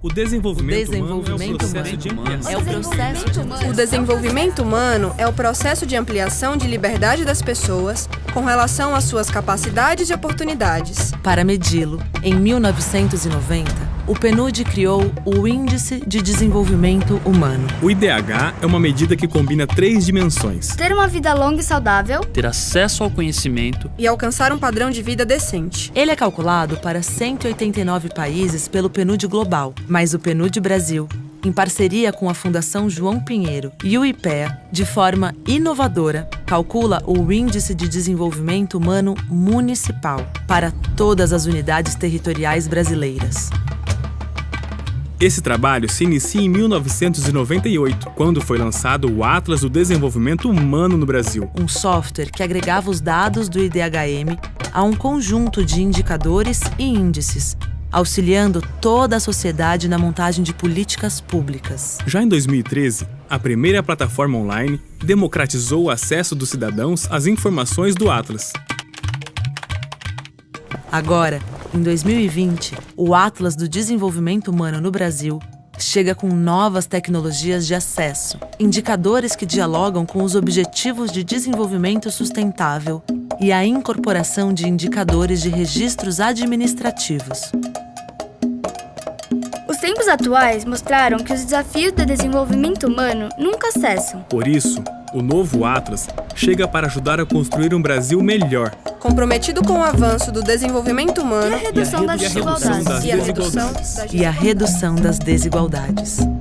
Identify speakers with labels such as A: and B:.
A: O desenvolvimento,
B: desenvolvimento
A: humano é o processo de
B: humano
A: ampliação.
B: é o processo de
C: O desenvolvimento humano é o processo de ampliação de liberdade das pessoas com relação às suas capacidades e oportunidades.
B: Para medi-lo, em 1990, o PNUD criou o Índice de Desenvolvimento Humano.
A: O IDH é uma medida que combina três dimensões.
D: Ter uma vida longa e saudável,
E: ter acesso ao conhecimento
C: E alcançar um padrão de vida decente.
B: Ele é calculado para 189 países pelo PNUD Global, mas o PNUD Brasil, em parceria com a Fundação João Pinheiro e o IPEA, de forma inovadora, calcula o Índice de Desenvolvimento Humano Municipal para todas as unidades territoriais brasileiras.
A: Esse trabalho se inicia em 1998, quando foi lançado o Atlas do Desenvolvimento Humano no Brasil.
B: um software que agregava os dados do IDHM a um conjunto de indicadores e índices, auxiliando toda a sociedade na montagem de políticas públicas.
A: Já em 2013, a primeira plataforma online democratizou o acesso dos cidadãos às informações do Atlas.
B: Agora, em 2020, o Atlas do Desenvolvimento Humano no Brasil chega com novas tecnologias de acesso, indicadores que dialogam com os Objetivos de Desenvolvimento Sustentável e a incorporação de indicadores de registros administrativos.
D: Os tempos atuais mostraram que os desafios do desenvolvimento humano nunca cessam.
A: Por isso, o novo Atlas chega para ajudar a construir um Brasil melhor
C: Comprometido com o avanço do desenvolvimento
D: E a
C: humano
D: redução das
A: e a redução das desigualdades.
B: e a redução das desigualdades.